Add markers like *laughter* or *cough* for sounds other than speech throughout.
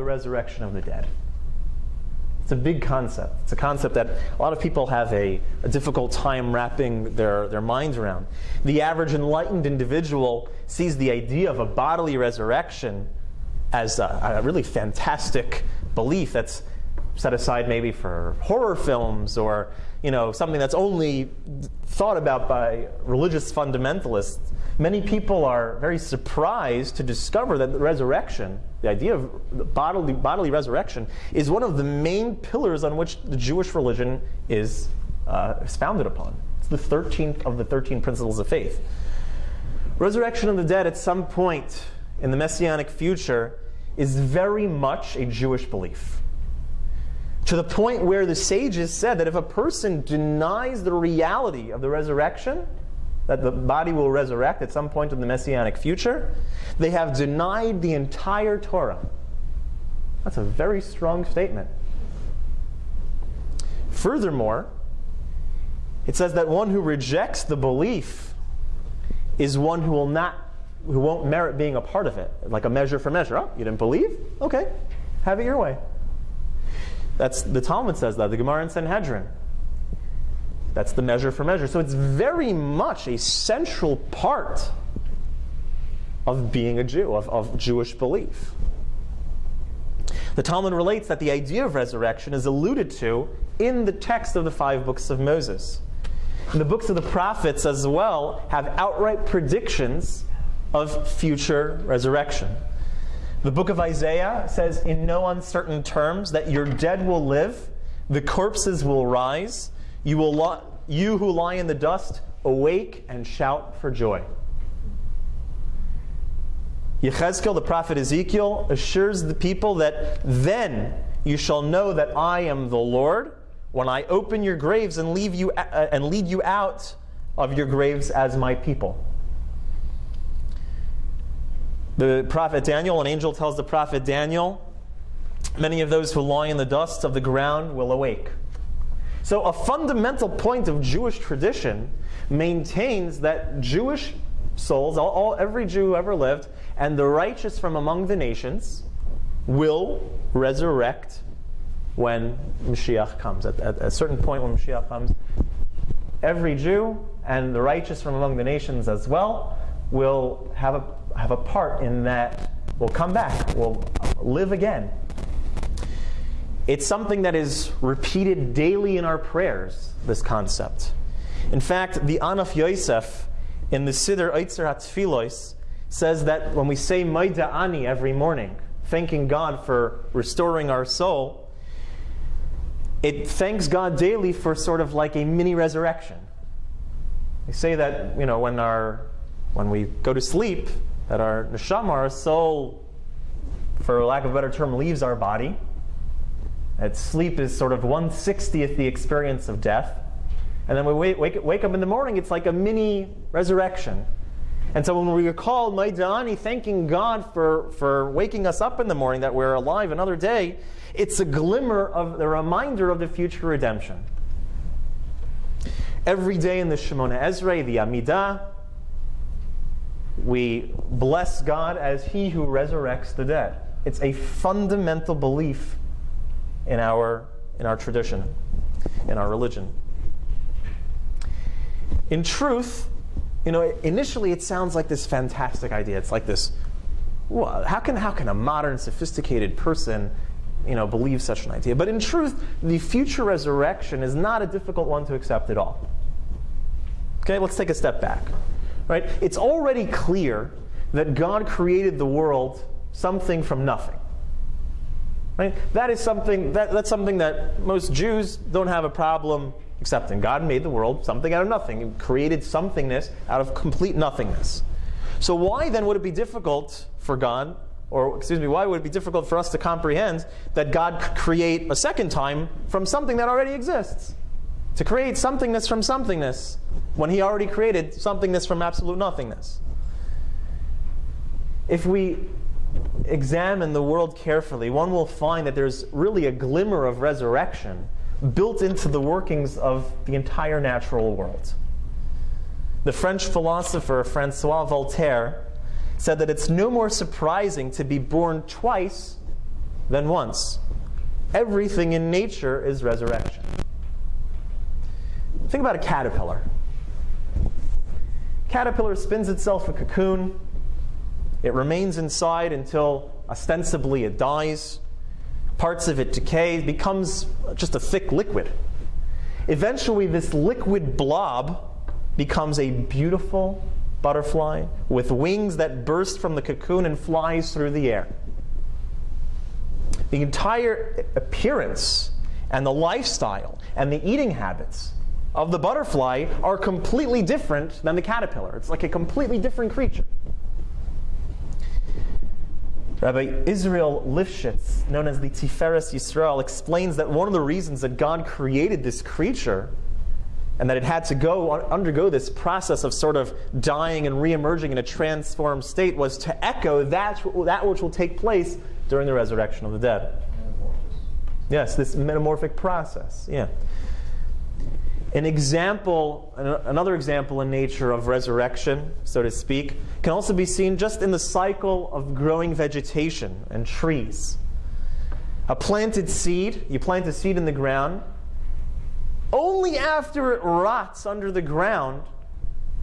the resurrection of the dead. It's a big concept. It's a concept that a lot of people have a, a, difficult time wrapping their, their minds around. The average enlightened individual sees the idea of a bodily resurrection as a, a really fantastic belief that's set aside maybe for horror films or you know something that's only thought about by religious fundamentalists many people are very surprised to discover that the resurrection the idea of bodily, bodily resurrection is one of the main pillars on which the jewish religion is, uh, is founded upon. It's the 13th of the 13 principles of faith. Resurrection of the dead at some point in the messianic future is very much a jewish belief. To the point where the sages said that if a person denies the reality of the resurrection, that the body will resurrect at some point in the messianic future, they have denied the entire Torah. That's a very strong statement. Furthermore, it says that one who rejects the belief is one who will not who won't merit being a part of it, like a measure for measure. Oh, you didn't believe? Okay, have it your way. That's the Talmud says that, the Gemara in Sanhedrin. That's the measure for measure. So it's very much a central part of being a Jew, of, of Jewish belief. The Talmud relates that the idea of resurrection is alluded to in the text of the five books of Moses. And the books of the prophets as well have outright predictions of future resurrection. The book of Isaiah says in no uncertain terms that your dead will live, the corpses will rise, you, will you who lie in the dust awake and shout for joy. Yechezkel, the prophet Ezekiel, assures the people that then you shall know that I am the Lord when I open your graves and leave you uh, and lead you out of your graves as my people. The prophet Daniel, an angel tells the prophet Daniel, many of those who lie in the dust of the ground will awake. So, a fundamental point of Jewish tradition maintains that Jewish souls, all, all, every Jew who ever lived, and the righteous from among the nations will resurrect when Mashiach comes. At, at, a certain point when Mashiach comes, every Jew and the righteous from among the nations as well will have a have a part in that, will come back, will live again. It's something that is repeated daily in our prayers, this concept. In fact, the Anaf Yosef in the Siddur Eitzer HaTfilos says that when we say Modeh Ani every morning, thanking God for restoring our soul, it thanks God daily for sort of like a mini resurrection. They say that, you know, when our when we go to sleep, that our neshama, our soul, for lack of a better term, leaves our body. That sleep is sort of 160th the experience of death. And then we wake, wake, wake up in the morning, it's like a mini resurrection. And so when we recall Modeh Ani thanking God for, for waking us up in the morning, that we're alive another day, it's a glimmer of the reminder of the future redemption. Every day in the Shemona Esrei, the Amidah, we bless God as He who resurrects the dead. It's a fundamental belief in our, in our tradition, in our religion. In truth, you know, initially it sounds like this fantastic idea. It's like this well, how can, how can a modern, sophisticated person you know, believe such an idea? But in truth, the future resurrection is not a difficult one to accept at all. Okay, let's take a step back. Right? It's already clear that God created the world something from nothing. Right? That is something that, that's something that most Jews don't have a problem accepting. God made the world something out of nothing. He created somethingness out of complete nothingness. So why then would it be difficult for God, or excuse me, why would it be difficult for us to comprehend that God could create a second time from something that already exists? To create somethingness from somethingness when he already created somethingness from absolute nothingness. If we examine the world carefully, one will find that there's really a glimmer of resurrection built into the workings of the entire natural world. The French philosopher Francois Voltaire said that it's no more surprising to be born twice than once. Everything in nature is resurrection. Think about a caterpillar. Caterpillar spins itself a cocoon. It remains inside until ostensibly it dies. Parts of it decay, becomes just a thick liquid. Eventually, this liquid blob becomes a beautiful butterfly with wings that burst from the cocoon and flies through the air. The entire appearance and the lifestyle and the eating habits of the butterfly are completely different than the caterpillar. It's like a completely different creature. Rabbi Israel Lifshitz, known as the Tiferes Yisrael, explains that one of the reasons that God created this creature and that it had to go undergo this process of sort of dying and reemerging in a transformed state was to echo that, that which will take place during the resurrection of the dead. Yes, this metamorphic process. Yeah. An example, another example in nature of resurrection, so to speak, can also be seen just in the cycle of growing vegetation and trees. A planted seed, you plant a seed in the ground, only after it rots under the ground,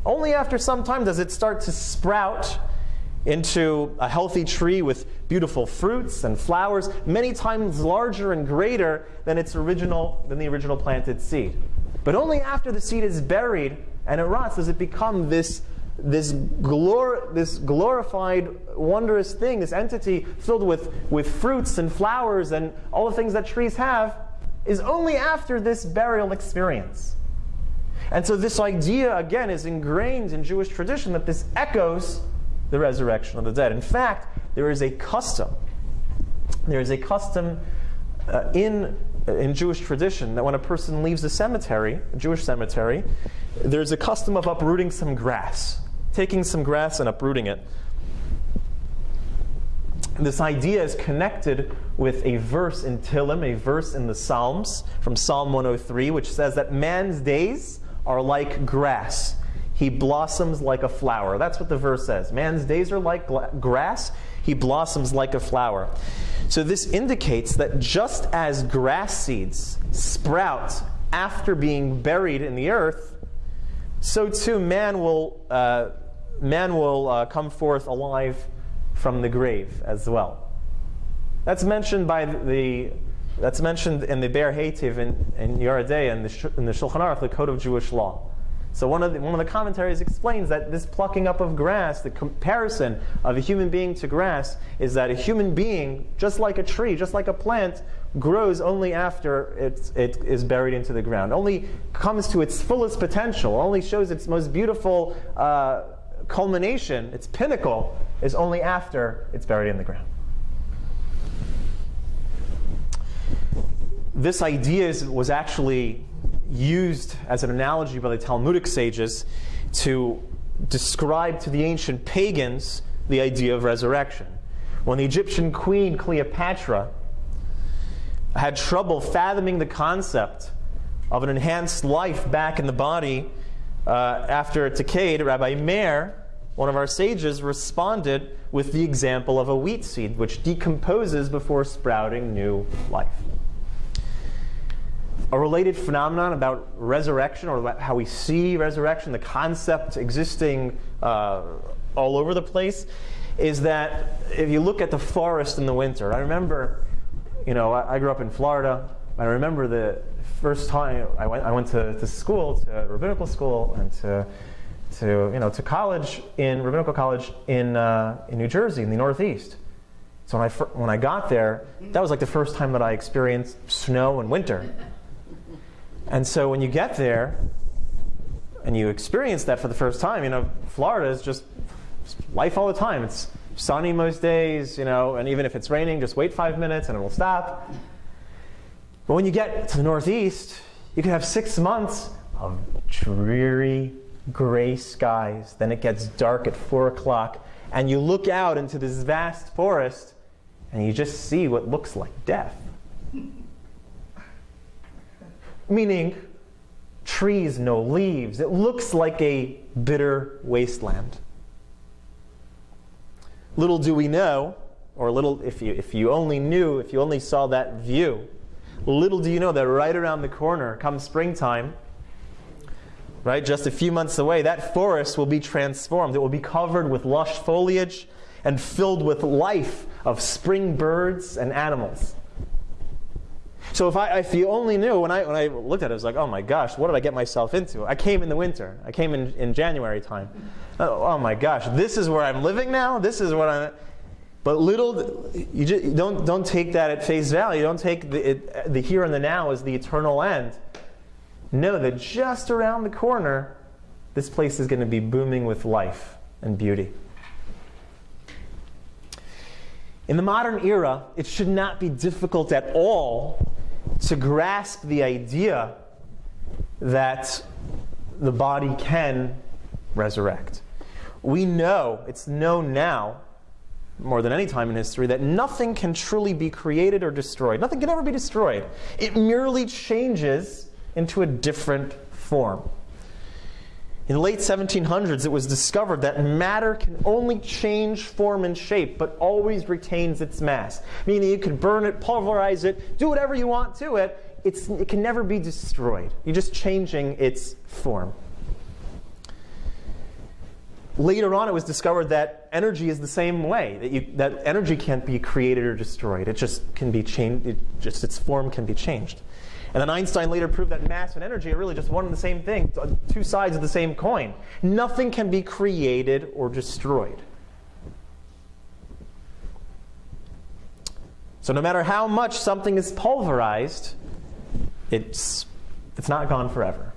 only after some time does it start to sprout into a healthy tree with beautiful fruits and flowers, many times larger and greater than its original than the original planted seed. But only after the seed is buried and it rots does it become this, this, glor- this glorified, wondrous thing, this entity filled with, with fruits and flowers and all the things that trees have, is only after this burial experience. And so, this idea, again, is ingrained in Jewish tradition that this echoes the resurrection of the dead. In fact, there is a custom. There is a custom uh, in in Jewish tradition that when a person leaves a cemetery, a Jewish cemetery, there's a custom of uprooting some grass, taking some grass and uprooting it. This idea is connected with a verse in Tehillim, a verse in the Psalms from Psalm 103, which says that man's days are like grass. He blossoms like a flower. That's what the verse says. Man's days are like grass. He blossoms like a flower. So this indicates that just as grass seeds sprout after being buried in the earth, so too man will, uh, man will uh, come forth alive from the grave as well. That's mentioned by the that's mentioned in the Be'er Heitev in, in Yoreh De'ah in the, in the Shulchan Aruch, the Code of Jewish Law. So one of, the, one of the commentaries explains that this plucking up of grass, the comparison of a human being to grass, is that a human being, just like a tree, just like a plant, grows only after it's, it is buried into the ground, only comes to its fullest potential, only shows its most beautiful uh, culmination, its pinnacle, is only after it's buried in the ground. This idea is, was actually used as an analogy by the Talmudic sages to describe to the ancient pagans the idea of resurrection. When the Egyptian queen Cleopatra had trouble fathoming the concept of an enhanced life back in the body uh, after it decayed, Rabbi Meir, one of our sages, responded with the example of a wheat seed, which decomposes before sprouting new life a related phenomenon about resurrection or how we see resurrection, the concept existing uh, all over the place, is that if you look at the forest in the winter, I remember, you know, I, I grew up in Florida. I remember the first time I went, I went to, to school, to rabbinical school, and to, to, you know, to college in rabbinical college in, uh, in New Jersey, in the Northeast. So when I, when I got there, that was like the first time that I experienced snow and winter. And so when you get there and you experience that for the first time, you know, Florida is just life all the time. It's sunny most days, you know, and even if it's raining, just wait five minutes and it will stop. But when you get to the Northeast, you can have six months of dreary gray skies. Then it gets dark at four o'clock, and you look out into this vast forest, and you just see what looks like death meaning trees, no leaves. It looks like a bitter wasteland. Little do we know or little, if you, if you only knew, if you only saw that view, little do you know that right around the corner, come springtime, right, just a few months away, that forest will be transformed. It will be covered with lush foliage and filled with life of spring birds and animals. So if, I, if you only knew, when I, when I looked at it, I was like, oh my gosh, what did I get myself into? I came in the winter. I came in, in January time. Oh, oh my gosh, this is where I'm living now? This is what I'm... But little, you, just, don't, don't take that at face value. Don't take the, it, the here and the now as the eternal end. Know that just around the corner, this place is going to be booming with life and beauty. In the modern era, it should not be difficult at all to grasp the idea that the body can resurrect. We know, it's known now, more than any time in history, that nothing can truly be created or destroyed. Nothing can ever be destroyed. It merely changes into a different form. In the late 1700s, it was discovered that matter can only change form and shape, but always retains its mass. Meaning you can burn it, pulverize it, do whatever you want to it, it's, it can never be destroyed. You're just changing its form. Later on, it was discovered that energy is the same way, that, you, that energy can't be created or destroyed. It just can be changed, it just its form can be changed. And then Einstein later proved that mass and energy are really just one and the same thing, two sides of the same coin. Nothing can be created or destroyed. So no matter how much something is pulverized, it's, it's not gone forever.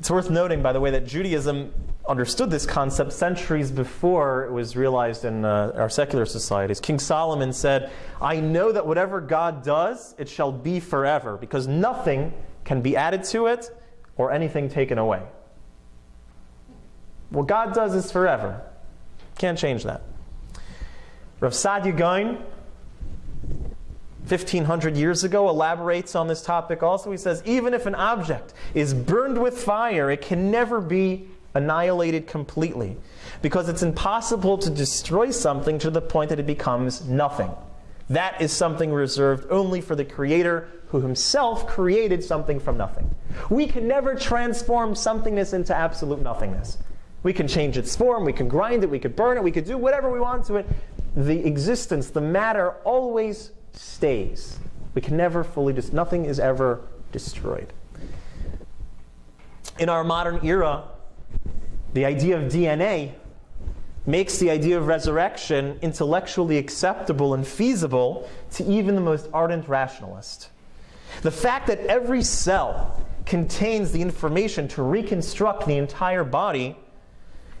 It's worth noting, by the way, that Judaism understood this concept centuries before it was realized in uh, our secular societies. King Solomon said, I know that whatever God does, it shall be forever, because nothing can be added to it or anything taken away. What God does is forever. Can't change that. Rav Saadia Gaon 1500 years ago elaborates on this topic also. He says, even if an object is burned with fire, it can never be annihilated completely because it's impossible to destroy something to the point that it becomes nothing. That is something reserved only for the Creator who himself created something from nothing. We can never transform somethingness into absolute nothingness. We can change its form, we can grind it, we could burn it, we could do whatever we want to it. The existence, the matter, always stays. We can never fully, dis- nothing is ever destroyed. In our modern era, the idea of DNA makes the idea of resurrection intellectually acceptable and feasible to even the most ardent rationalist. The fact that every cell contains the information to reconstruct the entire body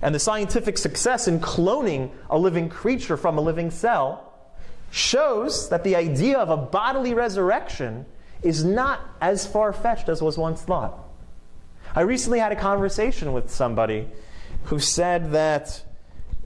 and the scientific success in cloning a living creature from a living cell shows that the idea of a bodily resurrection is not as far fetched as was once thought. I recently had a conversation with somebody who said that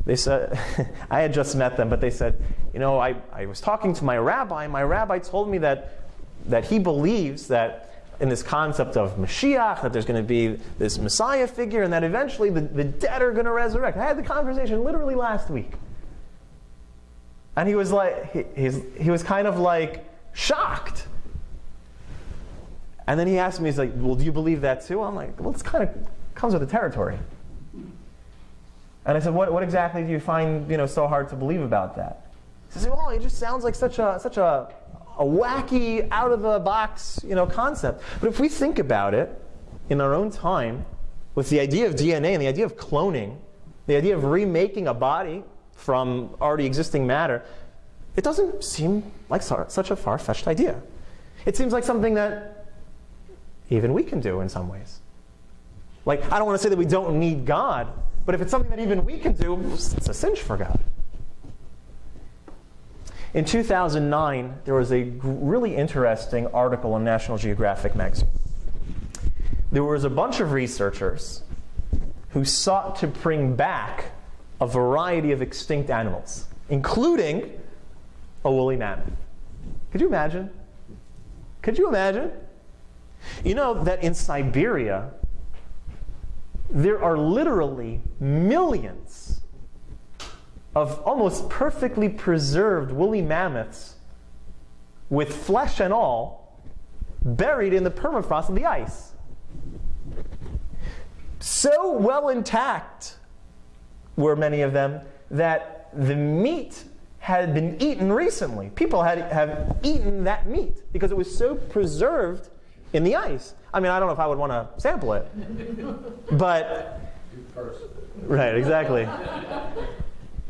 they said, *laughs* I had just met them, but they said, you know, I, I was talking to my rabbi, and my rabbi told me that, that he believes that in this concept of Mashiach, that there's going to be this Messiah figure, and that eventually the, the dead are going to resurrect. I had the conversation literally last week. And he was like, he, he was kind of like shocked. And then he asked me, he's like, well, do you believe that too? I'm like, well, it's kind of comes with the territory. And I said, what, what exactly do you find you know, so hard to believe about that? He says, well, it just sounds like such a, such a, a wacky, out of the box you know, concept. But if we think about it in our own time, with the idea of DNA and the idea of cloning, the idea of remaking a body from already existing matter, it doesn't seem like such a far fetched idea. It seems like something that even we can do in some ways. Like, I don't want to say that we don't need God, but if it's something that even we can do, it's a cinch for God. In 2009, there was a really interesting article in National Geographic magazine. There was a bunch of researchers who sought to bring back a variety of extinct animals, including a woolly mammoth. Could you imagine? Could you imagine? You know that in Siberia, there are literally millions of almost perfectly preserved woolly mammoths with flesh and all buried in the permafrost of the ice. So well intact were many of them that the meat had been eaten recently. People had have eaten that meat because it was so preserved in the ice. I mean, I don't know if I would want to sample it, but right, exactly.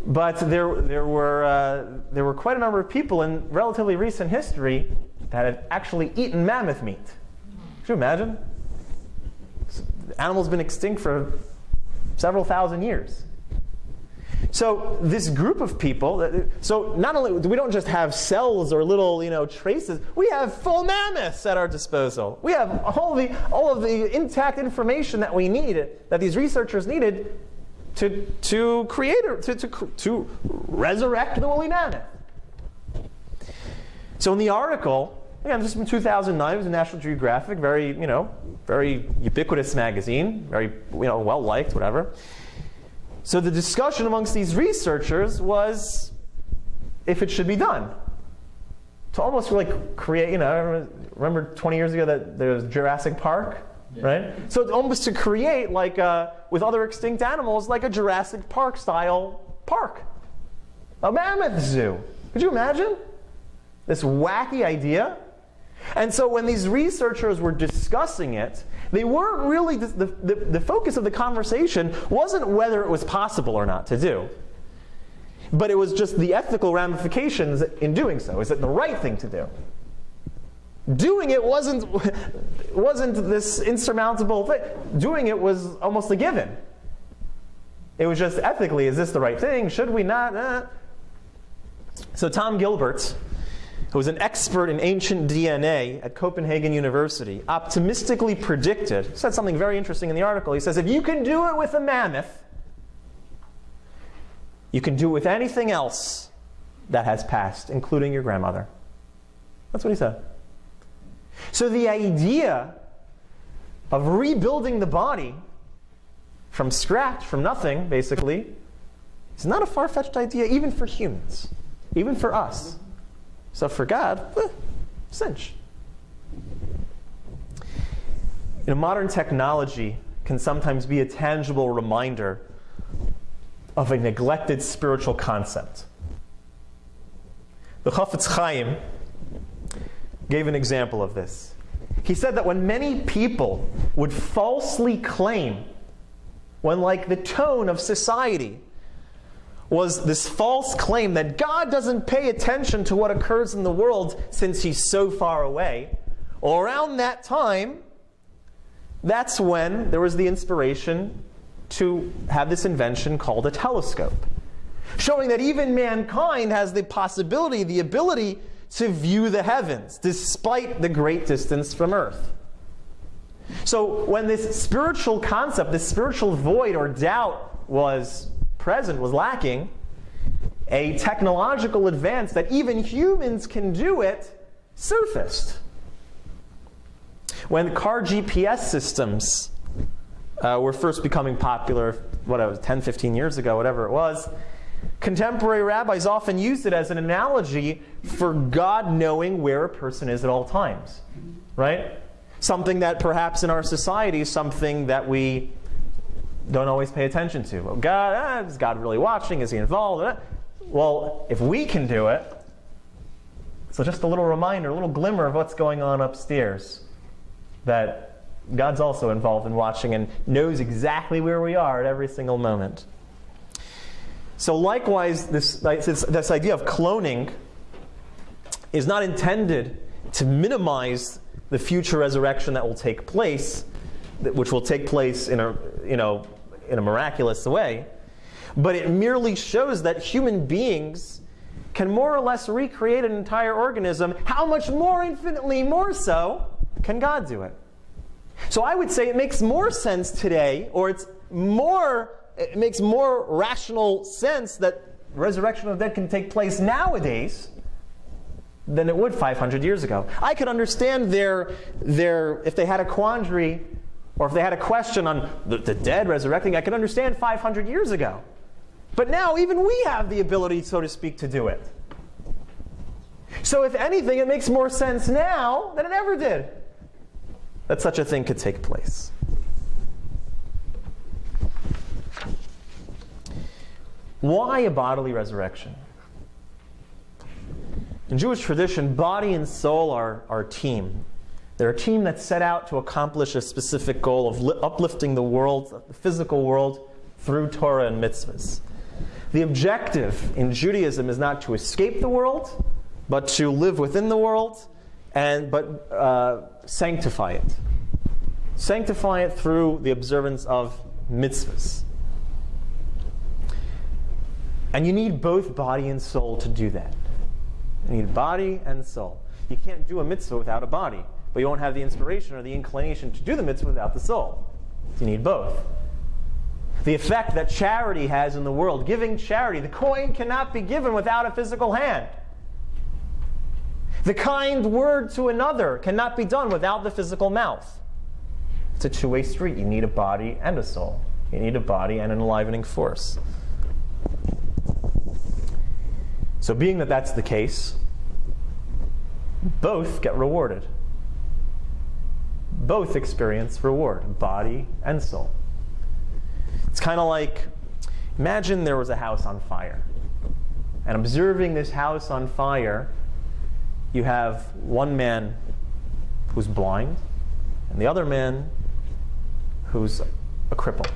But there, there, were, uh, there were quite a number of people in relatively recent history that had actually eaten mammoth meat. Could you imagine? The animal's been extinct for several thousand years. So this group of people, uh, so not only we don't just have cells or little you know traces, we have full mammoths at our disposal. We have all the all of the intact information that we need that these researchers needed to, to create, to, to, to resurrect the woolly mammoth. So in the article, again, this is from 2009, it was a National Geographic, very, you know, very ubiquitous magazine, very, you know, well liked, whatever. So the discussion amongst these researchers was if it should be done. To almost like create, you know, remember 20 years ago that there was Jurassic Park? right? So it's almost to create like a, uh, with other extinct animals, like a Jurassic Park style park, a mammoth zoo. Could you imagine this wacky idea? And so when these researchers were discussing it, they weren't really the, the, the focus of the conversation wasn't whether it was possible or not to do. But it was just the ethical ramifications in doing so. Is it the right thing to do? Doing it wasn't, *laughs* wasn't this insurmountable thing. Doing it was almost a given. It was just ethically, is this the right thing? Should we not? Eh. So Tom Gilbert, who was an expert in ancient DNA at Copenhagen University, optimistically predicted, said something very interesting in the article. He says, if you can do it with a mammoth, you can do it with anything else that has passed, including your grandmother. That's what he said. So the idea of rebuilding the body from scratch, from nothing, basically, is not a far fetched idea even for humans, even for us. So for God, eh, cinch. You know, modern technology can sometimes be a tangible reminder of a neglected spiritual concept. The Chafetz Chaim gave an example of this. He said that when many people would falsely claim, when like the tone of society was this false claim that God doesn't pay attention to what occurs in the world since he's so far away, well, around that time, that's when there was the inspiration to have this invention called a telescope, showing that even mankind has the possibility, the ability to view the heavens, despite the great distance from earth. So when this spiritual concept, this spiritual void or doubt was present, was lacking, a technological advance that even humans can do it surfaced. When car GPS systems uh, were first becoming popular, what it was 10, 15 years ago, whatever it was, Contemporary rabbis often used it as an analogy for God knowing where a person is at all times, right? Something that perhaps in our society is something that we don't always pay attention to. Well, God, ah, is God really watching? Is he involved? Well, if we can do it, so just a little reminder, a little glimmer of what's going on upstairs, that God's also involved in watching and knows exactly where we are at every single moment. So likewise, this, this, this idea of cloning is not intended to minimize the future resurrection that will take place, which will take place in a, you know, in a miraculous way, but it merely shows that human beings can more or less recreate an entire organism. How much more, infinitely more so, can God do it? So I would say it makes more sense today, or it's more it makes more rational sense that resurrection of the dead can take place nowadays than it would 500 years ago. I could understand their, their if they had a quandary or if they had a question on the, the dead resurrecting, I could understand 500 years ago. But now even we have the ability, so to speak, to do it. So if anything, it makes more sense now than it ever did that such a thing could take place. Why a bodily resurrection? In Jewish tradition, body and soul are, are team. They're a team that set out to accomplish a specific goal of li- uplifting the world, the physical world, through Torah and mitzvahs. The objective in Judaism is not to escape the world, but to live within the world, and but uh, sanctify it. Sanctify it through the observance of mitzvahs. And you need both body and soul to do that. You need body and soul. You can't do a mitzvah without a body, but you won't have the inspiration or the inclination to do the mitzvah without the soul. You need both. The effect that charity has in the world, giving charity, the coin cannot be given without a physical hand. The kind word to another cannot be done without the physical mouth. It's a two way street. You need a body and a soul, you need a body and an enlivening force. So, being that that's the case, both get rewarded. Both experience reward, body and soul. It's kind of like imagine there was a house on fire. And observing this house on fire, you have one man who's blind and the other man who's a cripple.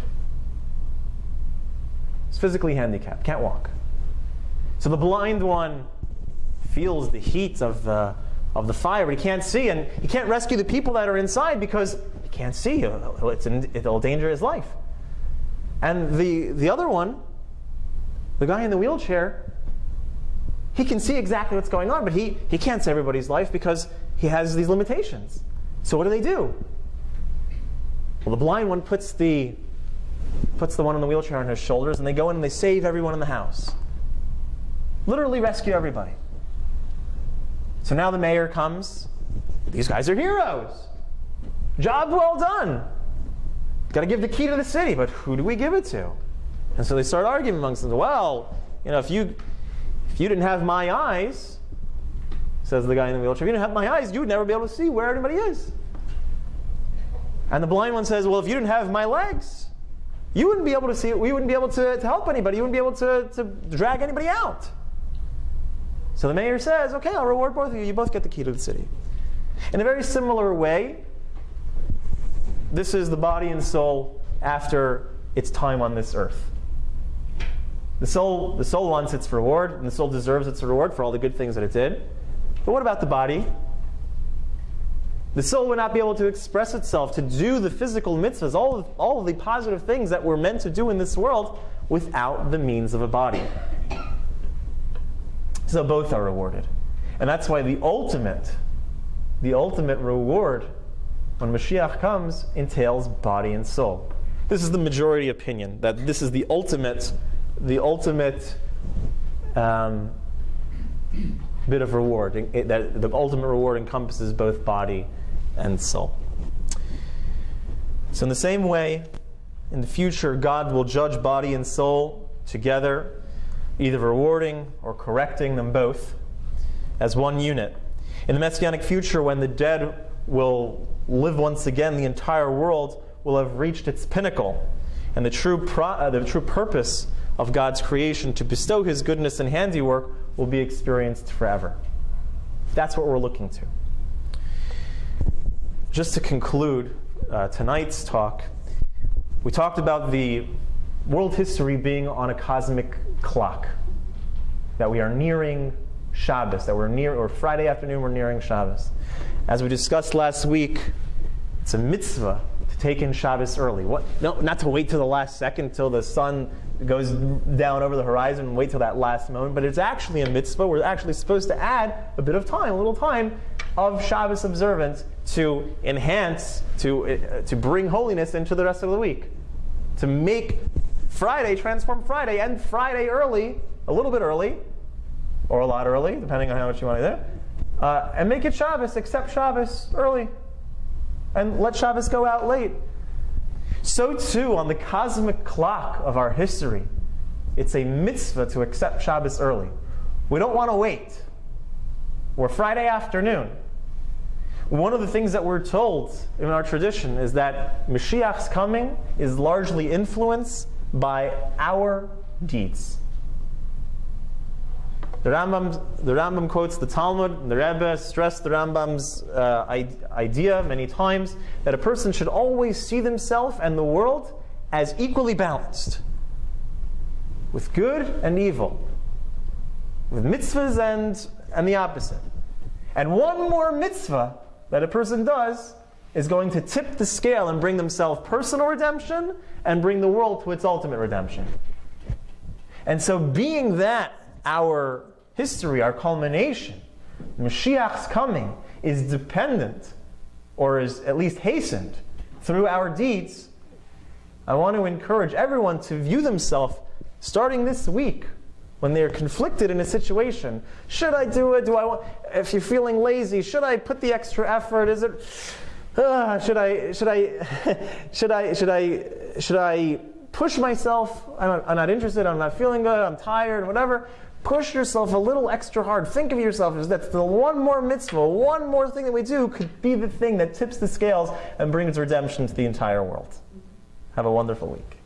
He's physically handicapped, can't walk. So the blind one feels the heat of the, of the fire, he can't see, and he can't rescue the people that are inside because he can't see. Uh, uh, it's in, it'll endanger his life. And the, the other one, the guy in the wheelchair, he can see exactly what's going on, but he, he can't save everybody's life because he has these limitations. So what do they do? Well, the blind one puts the, puts the one in the wheelchair on his shoulders, and they go in and they save everyone in the house. Literally rescue everybody. So now the mayor comes. These guys are heroes. Job well done. Got to give the key to the city, but who do we give it to? And so they start arguing amongst them. Well, you know, if you if you didn't have my eyes, says the guy in the wheelchair, if you didn't have my eyes, you would never be able to see where anybody is. And the blind one says, Well, if you didn't have my legs, you wouldn't be able to see it. We wouldn't be able to, to help anybody. You wouldn't be able to, to drag anybody out. So the mayor says, Okay, I'll reward both of you. You both get the key to the city. In a very similar way, this is the body and soul after its time on this earth. The soul, the soul wants its reward, and the soul deserves its reward for all the good things that it did. But what about the body? The soul would not be able to express itself, to do the physical mitzvahs, all of, all of the positive things that we're meant to do in this world, without the means of a body. So both are rewarded. And that's why the ultimate, the ultimate reward when Mashiach comes entails body and soul. This is the majority opinion, that this is the ultimate, the ultimate um, bit of reward. It, that the ultimate reward encompasses both body and soul. So, in the same way, in the future, God will judge body and soul together, either rewarding or correcting them both as one unit. In the Messianic future, when the dead will live once again, the entire world will have reached its pinnacle. And the true, uh, the true purpose of God's creation to bestow His goodness and handiwork will be experienced forever. That's what we're looking to just to conclude uh, tonight's talk, we talked about the world history being on a cosmic clock, that we are nearing Shabbos, that we're near, or Friday afternoon, we're nearing Shabbos. As we discussed last week, it's a mitzvah to take in Shabbos early. What? No, not to wait till the last second, till the sun goes down over the horizon and wait till that last moment, but it's actually a mitzvah. We're actually supposed to add a bit of time, a little time of Shabbos observance to enhance, to, uh, to bring holiness into the rest of the week. To make Friday transform Friday and Friday early, a little bit early, or a lot early, depending on how much you want to do, uh, and make it Shabbos, accept Shabbos early, and let Shabbos go out late. So too, on the cosmic clock of our history, it's a mitzvah to accept Shabbos early. We don't want to wait. We're Friday afternoon. One of the things that we're told in our tradition is that Mashiach's coming is largely influenced by our deeds. The Rambam, the Rambam quotes the Talmud, the Rebbe stressed the Rambam's uh, idea many times that a person should always see themselves and the world as equally balanced, with good and evil, with mitzvahs and, and the opposite. And one more mitzvah that a person does is going to tip the scale and bring themselves personal redemption and bring the world to its ultimate redemption. And so, being that our history, our culmination, Mashiach's coming is dependent, or is at least hastened, through our deeds, I want to encourage everyone to view themselves starting this week when they're conflicted in a situation. Should I do it? Do I want? If you're feeling lazy, should I put the extra effort? Is it? Uh, should I? Should I? *laughs* should I? Should I? Should I push myself? I'm not, I'm not interested. I'm not feeling good. I'm tired. Whatever. Push yourself a little extra hard. Think of yourself as that the one more mitzvah, one more thing that we do could be the thing that tips the scales and brings redemption to the entire world. Have a wonderful week.